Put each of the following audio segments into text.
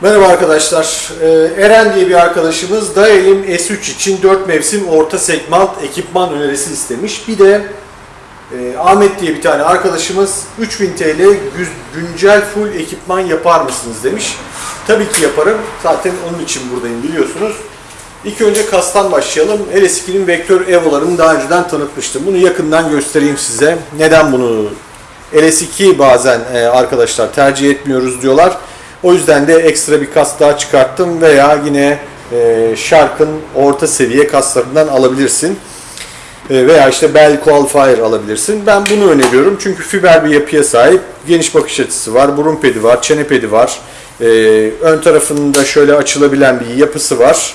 Merhaba arkadaşlar. Ee, Eren diye bir arkadaşımız Daelim S3 için 4 mevsim orta segment ekipman önerisi istemiş. Bir de e, Ahmet diye bir tane arkadaşımız 3000 TL gü- güncel full ekipman yapar mısınız demiş. Tabii ki yaparım. Zaten onun için buradayım biliyorsunuz. İlk önce kastan başlayalım. LS2'nin vektör evolarını daha önceden tanıtmıştım. Bunu yakından göstereyim size. Neden bunu LS2 bazen e, arkadaşlar tercih etmiyoruz diyorlar. O yüzden de ekstra bir kas daha çıkarttım veya yine e, Shark'ın orta seviye kaslarından alabilirsin. E, veya işte Bell Qualifier alabilirsin. Ben bunu öneriyorum çünkü fiber bir yapıya sahip. Geniş bakış açısı var, burun pedi var, çene pedi var. E, ön tarafında şöyle açılabilen bir yapısı var.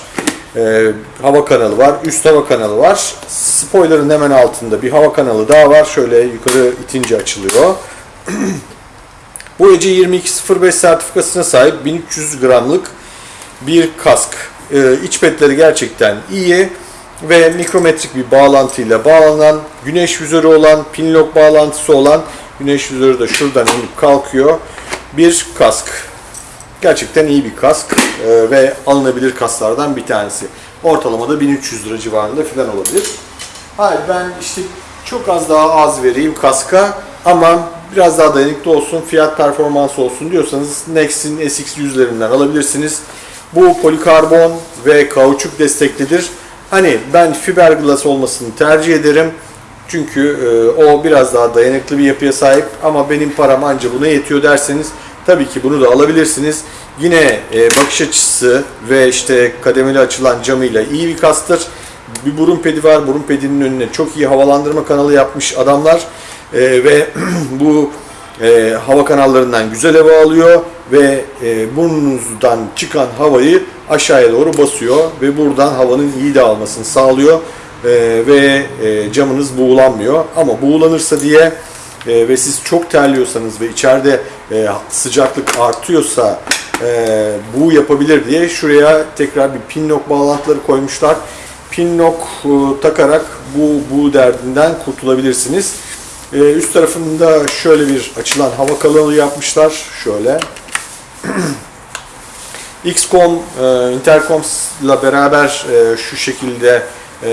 E, hava kanalı var, üst hava kanalı var. Spoiler'ın hemen altında bir hava kanalı daha var. Şöyle yukarı itince açılıyor. EC 2205 sertifikasına sahip 1300 gramlık bir kask. Ee, iç petleri gerçekten iyi ve mikrometrik bir bağlantıyla bağlanan, güneş vizörü olan, pinlock bağlantısı olan, güneş vizörü de şuradan inip kalkıyor bir kask. Gerçekten iyi bir kask ee, ve alınabilir kasklardan bir tanesi. Ortalamada 1300 lira civarında falan olabilir. Hayır ben işte çok az daha az vereyim kaska ama biraz daha dayanıklı olsun, fiyat performans olsun diyorsanız Next'in SX100'lerinden alabilirsiniz. Bu polikarbon ve kauçuk desteklidir. Hani ben fiberglass olmasını tercih ederim. Çünkü e, o biraz daha dayanıklı bir yapıya sahip ama benim param anca buna yetiyor derseniz tabii ki bunu da alabilirsiniz. Yine e, bakış açısı ve işte kademeli açılan camıyla iyi bir kastır. Bir burun pedi var. Burun pedinin önüne çok iyi havalandırma kanalı yapmış adamlar. E, ve bu e, hava kanallarından güzel hava alıyor ve e, burnunuzdan çıkan havayı aşağıya doğru basıyor ve buradan havanın iyi dağılmasını sağlıyor E, ve e, camınız buğulanmıyor. Ama buğulanırsa diye e, ve siz çok terliyorsanız ve içeride e, sıcaklık artıyorsa e, bu yapabilir diye şuraya tekrar bir pinlock bağlantıları koymuşlar. Pinlock e, takarak bu bu derdinden kurtulabilirsiniz. E, üst tarafında şöyle bir açılan hava kanalı yapmışlar. Şöyle. XCOM, e, Intercom'la beraber e, şu şekilde e,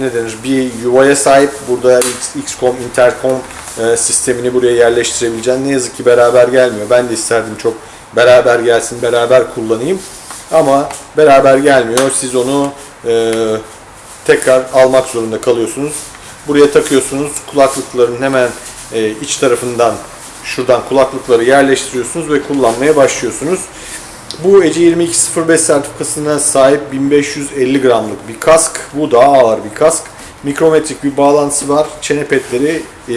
ne denir bir yuvaya sahip. Burada XCOM, Intercom e, sistemini buraya yerleştirebileceğim. Ne yazık ki beraber gelmiyor. Ben de isterdim çok beraber gelsin, beraber kullanayım. Ama beraber gelmiyor. Siz onu tekrar almak zorunda kalıyorsunuz. Buraya takıyorsunuz. Kulaklıkların hemen e, iç tarafından şuradan kulaklıkları yerleştiriyorsunuz ve kullanmaya başlıyorsunuz. Bu EC 2205 sertifikasına sahip 1550 gramlık bir kask. Bu daha ağır bir kask. Mikrometrik bir bağlantısı var. Çene petleri e,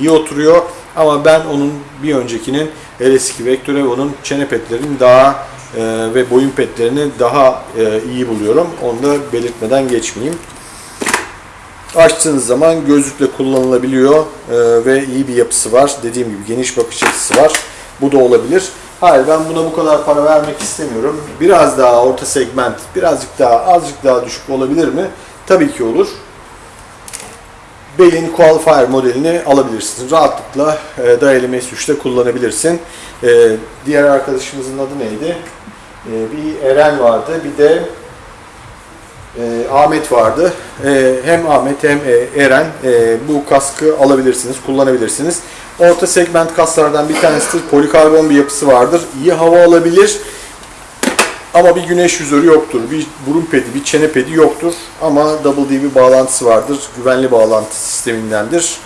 iyi oturuyor. Ama ben onun bir öncekinin LS2 Vector çene petlerini daha e, ve boyun petlerini daha e, iyi buluyorum. Onu da belirtmeden geçmeyeyim. Açtığınız zaman gözlükle kullanılabiliyor e, ve iyi bir yapısı var. Dediğim gibi geniş bakış açısı var. Bu da olabilir. Hayır ben buna bu kadar para vermek istemiyorum. Biraz daha orta segment, birazcık daha azıcık daha düşük olabilir mi? Tabii ki olur. Bell'in Qualifier modelini alabilirsin. Rahatlıkla e, Daeli S3'te kullanabilirsin. E, diğer arkadaşımızın adı neydi? E, bir Eren vardı, bir de e, Ahmet vardı. E, hem Ahmet hem e, Eren e, bu kaskı alabilirsiniz, kullanabilirsiniz. Orta segment kaslardan bir tanesidir. Polikarbon bir yapısı vardır. İyi hava alabilir. Ama bir güneş vizörü yoktur. Bir burun pedi, bir çene pedi yoktur. Ama Double D bir bağlantısı vardır. Güvenli bağlantı sistemindendir.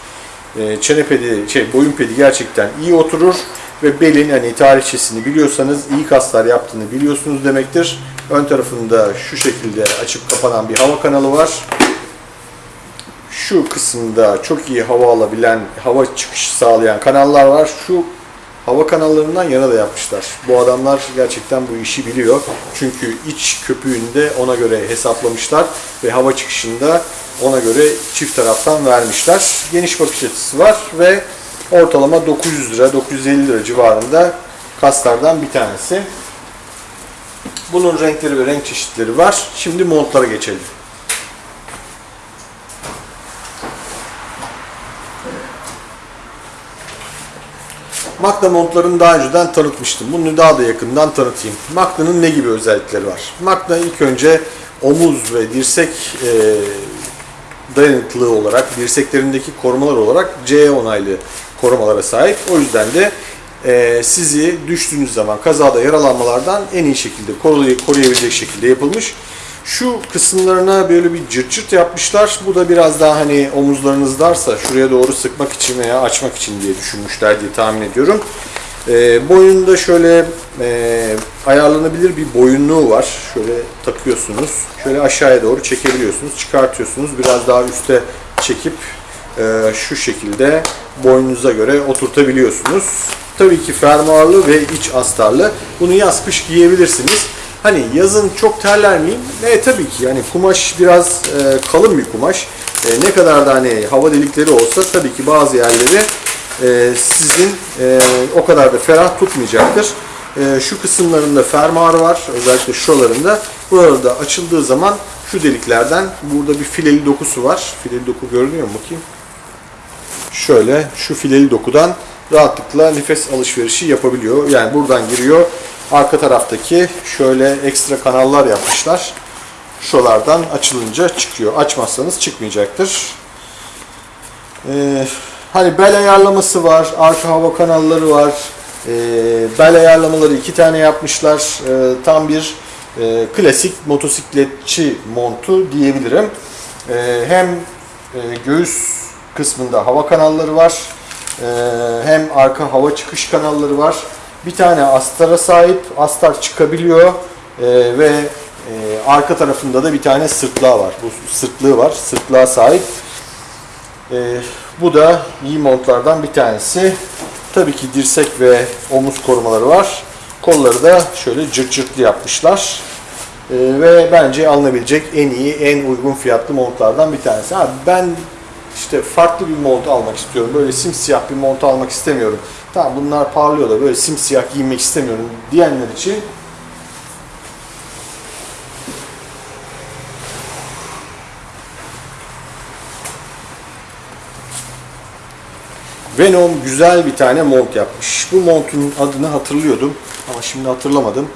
E, çene pedi, şey, boyun pedi gerçekten iyi oturur. Ve belin hani tarihçesini biliyorsanız iyi kaslar yaptığını biliyorsunuz demektir. Ön tarafında şu şekilde açıp kapanan bir hava kanalı var. Şu kısımda çok iyi hava alabilen, hava çıkışı sağlayan kanallar var. Şu hava kanallarından yana da yapmışlar. Bu adamlar gerçekten bu işi biliyor. Çünkü iç köpüğünü de ona göre hesaplamışlar ve hava çıkışında ona göre çift taraftan vermişler. Geniş bakış açısı var ve ortalama 900 lira, 950 lira civarında kaslardan bir tanesi. Bunun renkleri ve renk çeşitleri var. Şimdi montlara geçelim. Magna montlarını daha önceden tanıtmıştım. Bunu daha da yakından tanıtayım. Magna'nın ne gibi özellikleri var? Magna ilk önce omuz ve dirsek e, dayanıklılığı olarak, dirseklerindeki korumalar olarak C onaylı korumalara sahip. O yüzden de e, sizi düştüğünüz zaman kazada yaralanmalardan en iyi şekilde koruyay- koruyabilecek şekilde yapılmış. Şu kısımlarına böyle bir cırt cırt yapmışlar. Bu da biraz daha hani omuzlarınız darsa şuraya doğru sıkmak için veya açmak için diye düşünmüşler diye tahmin ediyorum. E, boyunda şöyle e, ayarlanabilir bir boyunluğu var. Şöyle takıyorsunuz. Şöyle aşağıya doğru çekebiliyorsunuz. Çıkartıyorsunuz. Biraz daha üste çekip e, şu şekilde boynunuza göre oturtabiliyorsunuz. Tabii ki fermuarlı ve iç astarlı. Bunu yaz kış giyebilirsiniz. Hani yazın çok terler miyim? E tabii ki yani kumaş biraz e, kalın bir kumaş. E, ne kadar da hani hava delikleri olsa tabii ki bazı yerleri e, sizin e, o kadar da ferah tutmayacaktır. E, şu kısımlarında fermuar var. Özellikle şuralarında. Burada açıldığı zaman şu deliklerden burada bir fileli dokusu var. Fileli doku görünüyor mu bakayım? Şöyle şu fileli dokudan rahatlıkla nefes alışverişi yapabiliyor. Yani buradan giriyor. Arka taraftaki şöyle ekstra kanallar yapmışlar. Şuralardan açılınca çıkıyor. Açmazsanız çıkmayacaktır. Ee, hani bel ayarlaması var, arka hava kanalları var. Ee, bel ayarlamaları iki tane yapmışlar. Ee, tam bir e, klasik motosikletçi montu diyebilirim. Ee, hem e, göğüs kısmında hava kanalları var, ee, hem arka hava çıkış kanalları var. Bir tane astara sahip, astar çıkabiliyor Ee, ve e, arka tarafında da bir tane sırtlığa var. Bu sırtlığı var, sırtlığa sahip. Ee, bu da iyi montlardan bir tanesi. Tabii ki dirsek ve omuz korumaları var. Kolları da şöyle cırt cırtlı yapmışlar. Ee, ve bence alınabilecek en iyi, en uygun fiyatlı montlardan bir tanesi. Ha, ben işte farklı bir mont almak istiyorum. Böyle simsiyah bir mont almak istemiyorum. Tamam bunlar parlıyor da böyle simsiyah giymek istemiyorum diyenler için Venom güzel bir tane mont yapmış. Bu montun adını hatırlıyordum ama şimdi hatırlamadım.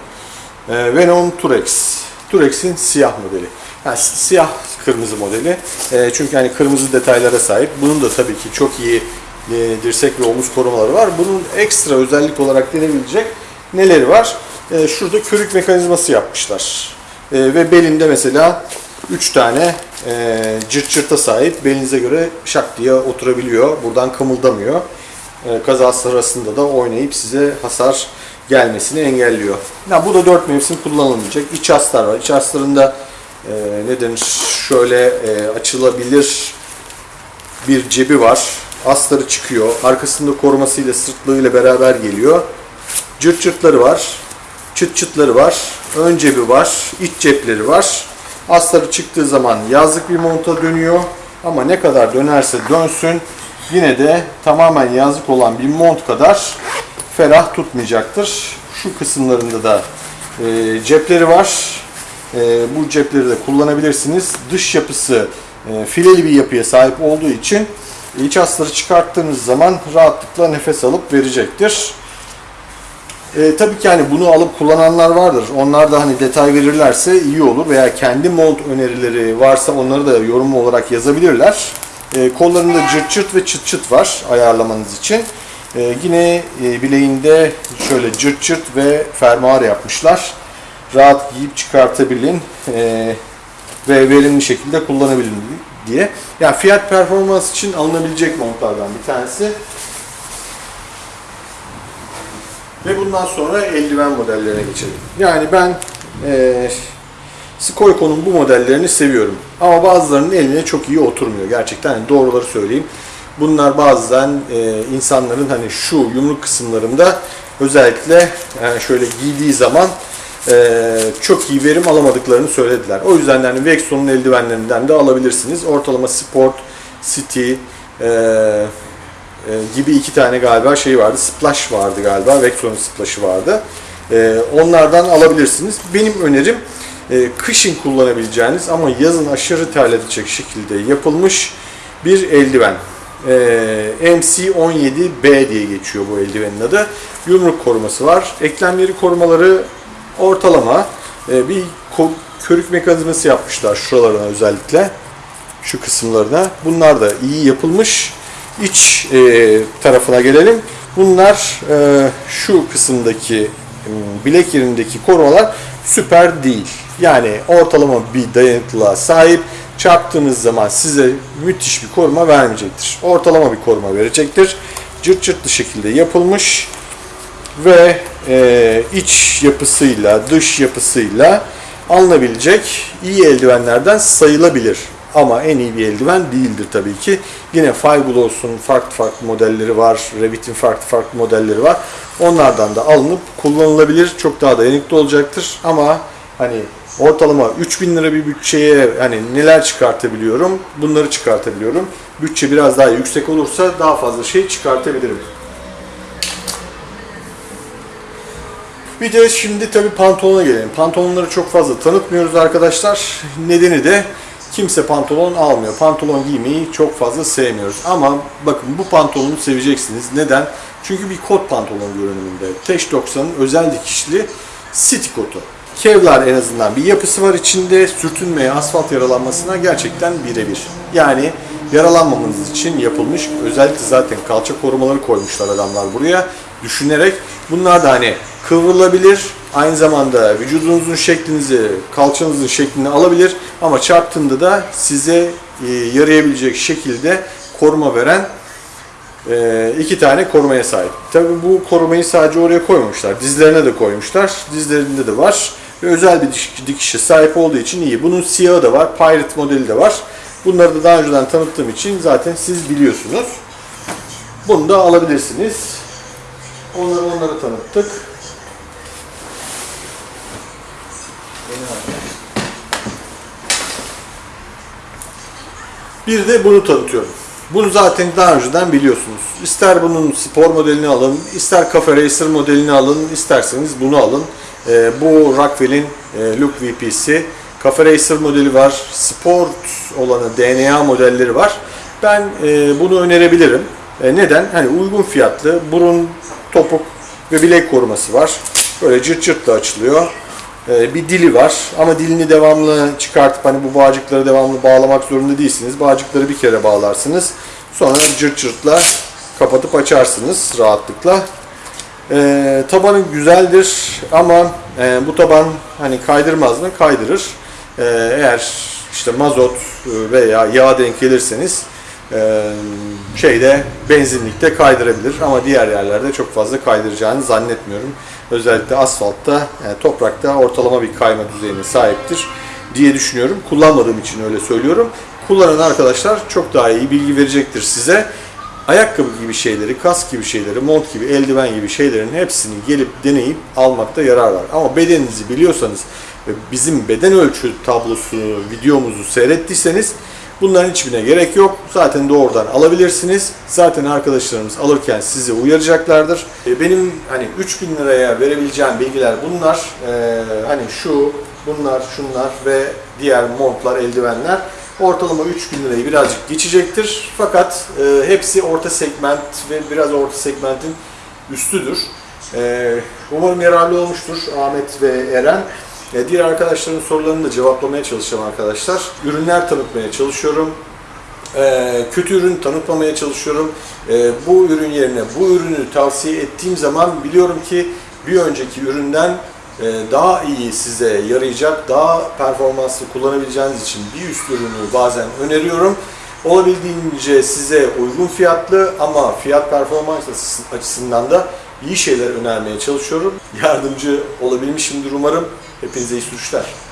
Ee, Venom Turex. Turex'in siyah modeli. Si- siyah kırmızı modeli. Ee, çünkü hani kırmızı detaylara sahip. Bunun da tabii ki çok iyi e, dirsek ve omuz korumaları var. Bunun ekstra özellik olarak denebilecek neleri var? Ee, şurada körük mekanizması yapmışlar. Ee, ve belinde mesela 3 tane e, cırt cırta sahip. Belinize göre şak diye oturabiliyor. Buradan kımıldamıyor. E, kaza sırasında da oynayıp size hasar gelmesini engelliyor. Ya bu da 4 mevsim kullanılmayacak. İç astar var. İç astarında e, ne denir? Şöyle e, açılabilir bir cebi var. Astarı çıkıyor. Arkasında korumasıyla sırtlığıyla beraber geliyor. Cırt cırtları var. Çıt çıtları var. Ön cebi var. iç cepleri var. Astarı çıktığı zaman yazlık bir monta dönüyor. Ama ne kadar dönerse dönsün yine de tamamen yazlık olan bir mont kadar ferah tutmayacaktır. Şu kısımlarında da e, cepleri var. E, bu cepleri de kullanabilirsiniz. Dış yapısı e, fileli bir yapıya sahip olduğu için iç astarı çıkarttığınız zaman rahatlıkla nefes alıp verecektir. E, tabii ki hani bunu alıp kullananlar vardır. Onlar da hani detay verirlerse iyi olur veya kendi mont önerileri varsa onları da yorum olarak yazabilirler. E, kollarında cırt cırt ve çıt çıt var ayarlamanız için. E, yine e, bileğinde şöyle cırt cırt ve fermuar yapmışlar. Rahat giyip çıkartabilin e, ve verimli şekilde kullanabilin diye. Yani fiyat performans için alınabilecek montlardan bir tanesi. Ve bundan sonra eldiven modellerine geçelim. Yani ben e, Skoyko'nun bu modellerini seviyorum. Ama bazılarının eline çok iyi oturmuyor. Gerçekten hani doğruları söyleyeyim. Bunlar bazen e, insanların hani şu yumruk kısımlarında özellikle yani şöyle giydiği zaman e, çok iyi verim alamadıklarını söylediler. O yüzden de hani Vexon'un eldivenlerinden de alabilirsiniz. Ortalama Sport, City, e, e, gibi iki tane galiba şey vardı. Splash vardı galiba. Vexon'un Splash'ı vardı. E, onlardan alabilirsiniz. Benim önerim e, kışın kullanabileceğiniz ama yazın aşırı terletecek şekilde yapılmış bir eldiven. Ee, MC17B diye geçiyor bu eldivenin adı. Yumruk koruması var. Eklemleri korumaları ortalama. Ee, bir körük mekanizması yapmışlar şuralarına özellikle. Şu kısımlarına. Bunlar da iyi yapılmış. İç e, tarafına gelelim. Bunlar e, şu kısımdaki bilek yerindeki korumalar süper değil. Yani ortalama bir dayanıklılığa sahip. Çarptığınız zaman size müthiş bir koruma vermeyecektir. Ortalama bir koruma verecektir. Cırt cırtlı şekilde yapılmış ve e, iç yapısıyla, dış yapısıyla alınabilecek iyi eldivenlerden sayılabilir. Ama en iyi bir eldiven değildir tabii ki. Yine Fireglass'un farklı farklı modelleri var, Revit'in farklı farklı modelleri var. Onlardan da alınıp kullanılabilir. Çok daha dayanıklı olacaktır. Ama hani ortalama 3000 lira bir bütçeye hani neler çıkartabiliyorum? Bunları çıkartabiliyorum. Bütçe biraz daha yüksek olursa daha fazla şey çıkartabilirim. Bir de şimdi tabii pantolona gelelim. Pantolonları çok fazla tanıtmıyoruz arkadaşlar. Nedeni de kimse pantolon almıyor. Pantolon giymeyi çok fazla sevmiyoruz. Ama bakın bu pantolonu seveceksiniz. Neden? Çünkü bir kot pantolon görünümünde. Teş 90'ın özel dikişli city kotu. Kevlar en azından bir yapısı var içinde. Sürtünmeye, asfalt yaralanmasına gerçekten birebir. Yani yaralanmamanız için yapılmış. Özellikle zaten kalça korumaları koymuşlar adamlar buraya. Düşünerek bunlar da hani kıvrılabilir. Aynı zamanda vücudunuzun şeklinizi, kalçanızın şeklini alabilir. Ama çarptığında da size e, yarayabilecek şekilde koruma veren e, iki tane korumaya sahip. Tabi bu korumayı sadece oraya koymamışlar. Dizlerine de koymuşlar. Dizlerinde de var. Ve özel bir dikişe sahip olduğu için iyi. Bunun siyahı da var. Pirate modeli de var. Bunları da daha önceden tanıttığım için zaten siz biliyorsunuz. Bunu da alabilirsiniz. Onları onları tanıttık. Bir de bunu tanıtıyorum. Bunu zaten daha önceden biliyorsunuz. İster bunun spor modelini alın, ister Cafe Racer modelini alın, isterseniz bunu alın. Ee, bu Rockwell'in e, Look VP'si. Cafe Racer modeli var, sport olanı DNA modelleri var. Ben e, bunu önerebilirim. E, neden? Hani uygun fiyatlı, burun, topuk ve bilek koruması var. Böyle cırt cırtla açılıyor. Ee, bir dili var ama dilini devamlı çıkartıp hani bu bağcıkları devamlı bağlamak zorunda değilsiniz. Bağcıkları bir kere bağlarsınız. Sonra cırt cırtla kapatıp açarsınız rahatlıkla. Ee, tabanı güzeldir ama e, bu taban hani kaydırmaz mı? Kaydırır. Ee, eğer işte mazot veya yağ denk gelirseniz e, şeyde benzinlikte kaydırabilir ama diğer yerlerde çok fazla kaydıracağını zannetmiyorum. Özellikle asfaltta, yani toprakta ortalama bir kayma düzeyine sahiptir diye düşünüyorum. Kullanmadığım için öyle söylüyorum. Kullanan arkadaşlar çok daha iyi bilgi verecektir size. Ayakkabı gibi şeyleri, kask gibi şeyleri, mont gibi, eldiven gibi şeylerin hepsini gelip deneyip almakta yarar var. Ama bedeninizi biliyorsanız ve bizim beden ölçü tablosunu, videomuzu seyrettiyseniz Bunların hiçbirine gerek yok. Zaten doğrudan alabilirsiniz. Zaten arkadaşlarımız alırken sizi uyaracaklardır. E, Benim hani 3000 liraya verebileceğim bilgiler bunlar. E, hani şu, bunlar, şunlar ve diğer montlar, eldivenler ortalama 3000 lirayı birazcık geçecektir. Fakat e, hepsi orta segment ve biraz orta segmentin üstüdür. E, umarım yararlı olmuştur Ahmet ve Eren. E, Diğer arkadaşların sorularını da cevaplamaya çalışacağım arkadaşlar. Ürünler tanıtmaya çalışıyorum. E, kötü ürün tanıtmamaya çalışıyorum. E, bu ürün yerine bu ürünü tavsiye ettiğim zaman biliyorum ki bir önceki üründen e, daha iyi size yarayacak, daha performanslı kullanabileceğiniz için bir üst ürünü bazen öneriyorum. Olabildiğince size uygun fiyatlı ama fiyat performans açısından da iyi şeyler önermeye çalışıyorum. Yardımcı olabilmişimdir umarım. apenas a isto.